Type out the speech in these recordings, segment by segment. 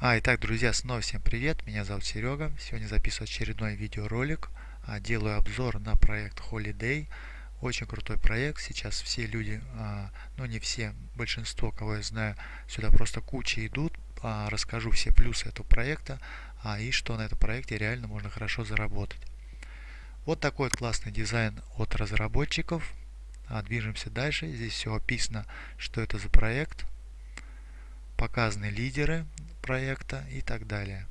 А, итак, друзья, снова всем привет, меня зовут Серега. Сегодня записываю очередной видеоролик. А, делаю обзор на проект Holiday. Очень крутой проект. Сейчас все люди, а, ну не все, большинство, кого я знаю, сюда просто куча идут. А, расскажу все плюсы этого проекта и что на этом проекте реально можно хорошо заработать. Вот такой классный дизайн от разработчиков. Движемся дальше. Здесь все описано, что это за проект. Показаны лидеры, проекта и так далее.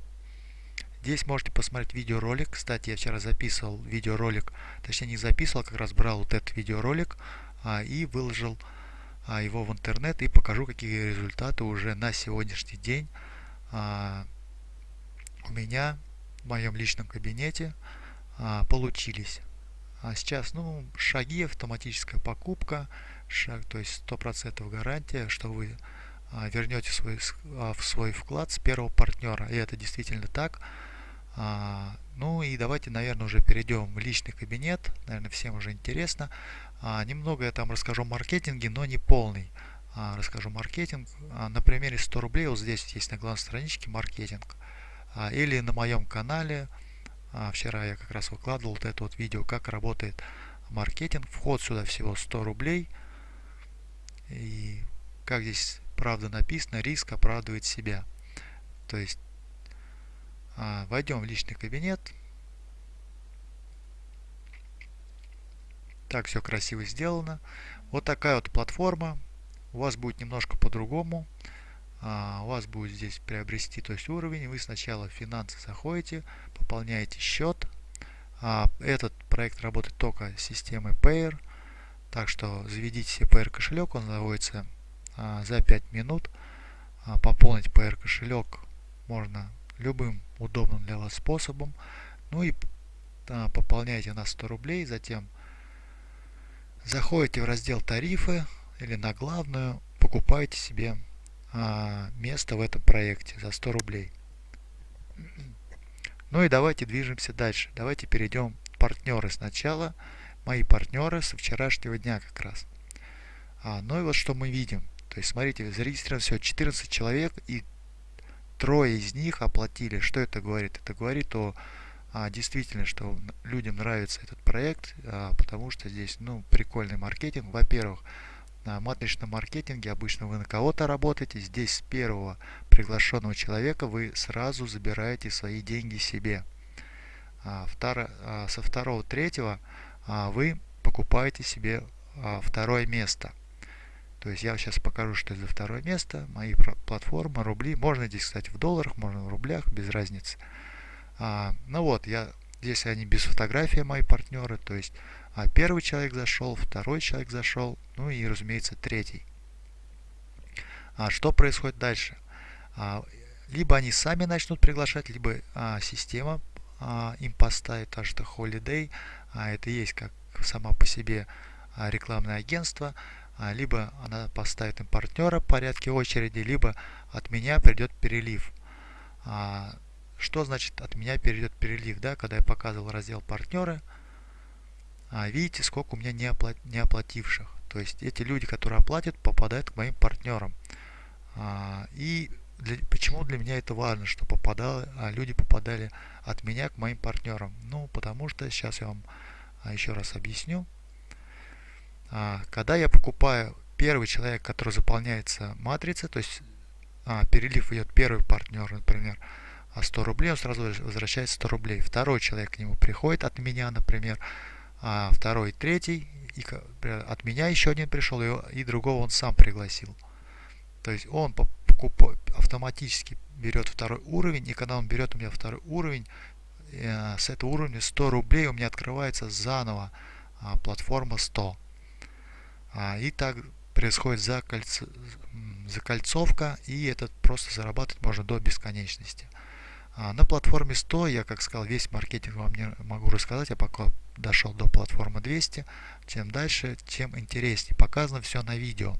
Здесь можете посмотреть видеоролик. Кстати, я вчера записывал видеоролик, точнее не записывал, как раз брал вот этот видеоролик а, и выложил а, его в интернет и покажу, какие результаты уже на сегодняшний день а, у меня в моем личном кабинете а, получились. А сейчас, ну, шаги, автоматическая покупка, шаг, то есть 100% гарантия, что вы а, вернете свой, а, в свой вклад с первого партнера. И это действительно так. А, ну и давайте, наверное, уже перейдем в личный кабинет. Наверное, всем уже интересно. Немного я там расскажу о маркетинге, но не полный. Расскажу маркетинг. На примере 100 рублей, вот здесь есть на главной страничке маркетинг. Или на моем канале. Вчера я как раз выкладывал вот это вот видео, как работает маркетинг. Вход сюда всего 100 рублей. И как здесь правда написано, риск оправдывает себя. То есть а, войдем в личный кабинет. Так все красиво сделано. Вот такая вот платформа. У вас будет немножко по-другому. А, у вас будет здесь приобрести то есть уровень. Вы сначала в финансы заходите, пополняете счет. А, этот проект работает только с системой Payer. Так что заведите себе Payer кошелек, он заводится за 5 минут. А, пополнить PR кошелек можно любым удобным для вас способом. Ну и а, пополняйте на 100 рублей, затем заходите в раздел тарифы или на главную, покупаете себе место в этом проекте за 100 рублей. Ну и давайте движемся дальше. Давайте перейдем партнеры сначала. Мои партнеры со вчерашнего дня как раз. А, ну и вот что мы видим. То есть, смотрите, зарегистрировано всего 14 человек, и трое из них оплатили. Что это говорит? Это говорит о а, действительно, что людям нравится этот проект, а, потому что здесь ну, прикольный маркетинг. Во-первых, на матричном маркетинге обычно вы на кого-то работаете. Здесь с первого приглашенного человека вы сразу забираете свои деньги себе. А, второ, а, со второго, третьего а, вы покупаете себе а, второе место. То есть я сейчас покажу, что это за второе место. Мои платформы, рубли. Можно здесь, кстати, в долларах, можно в рублях, без разницы. А, ну вот, я здесь они без фотографии, мои партнеры. То есть а первый человек зашел, второй человек зашел, ну и, разумеется, третий. А что происходит дальше? А, либо они сами начнут приглашать, либо а, система а, им поставит, так что Holiday, а, это есть как сама по себе а, рекламное агентство, а, либо она поставит им партнера в порядке очереди, либо от меня придет перелив. А, что значит от меня перейдет перелив? Да, когда я показывал раздел партнеры, а, видите, сколько у меня не, оплат, не оплативших. То есть эти люди, которые оплатят, попадают к моим партнерам. И для, почему для меня это важно, что попадало, а люди попадали от меня к моим партнерам? Ну, потому что сейчас я вам еще раз объясню. А, когда я покупаю первый человек, который заполняется матрица, то есть а, перелив идет первый партнер, например, 100 а рублей, он сразу возвращает 100 рублей. Второй человек к нему приходит от меня, например, а второй, третий, и от меня еще один пришел, и, и другого он сам пригласил. То есть он покупает, автоматически берет второй уровень, и когда он берет у меня второй уровень, э, с этого уровня 100 рублей у меня открывается заново а, платформа 100. А, и так происходит закольц... закольцовка, и этот просто зарабатывать можно до бесконечности. А, на платформе 100 я, как сказал, весь маркетинг вам не могу рассказать, я пока дошел до платформы 200. Чем дальше, тем интереснее. Показано все на видео.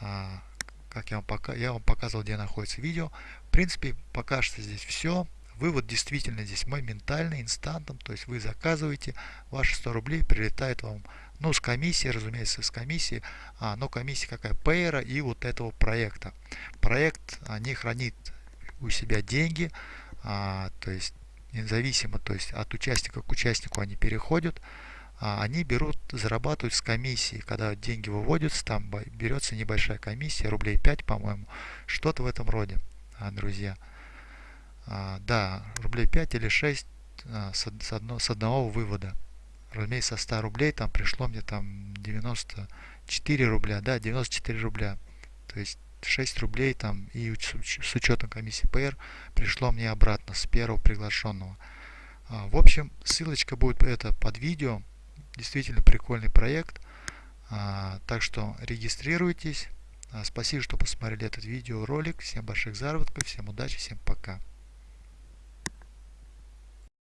А, как я вам, пока... я вам показывал, где находится видео. В принципе, пока что здесь все. Вывод действительно здесь моментальный, инстантом. То есть вы заказываете, ваши 100 рублей прилетает вам ну, с комиссией, разумеется, с комиссией. А, но комиссия какая? Пейера и вот этого проекта. Проект не хранит у себя деньги, а, то есть независимо, то есть от участника к участнику они переходят, а, они берут, зарабатывают с комиссии. Когда деньги выводятся, там берется небольшая комиссия, рублей 5, по-моему, что-то в этом роде, а, друзья. А, да, рублей 5 или 6 а, с, с, одно, с одного вывода. Разумеется, со 100 рублей там пришло мне там 94 рубля, да, 94 рубля. То есть 6 рублей там и с учетом комиссии ПР пришло мне обратно с первого приглашенного. А, в общем, ссылочка будет это под видео. Действительно прикольный проект. А, так что регистрируйтесь. А, спасибо, что посмотрели этот видеоролик. Всем больших заработков, всем удачи, всем пока.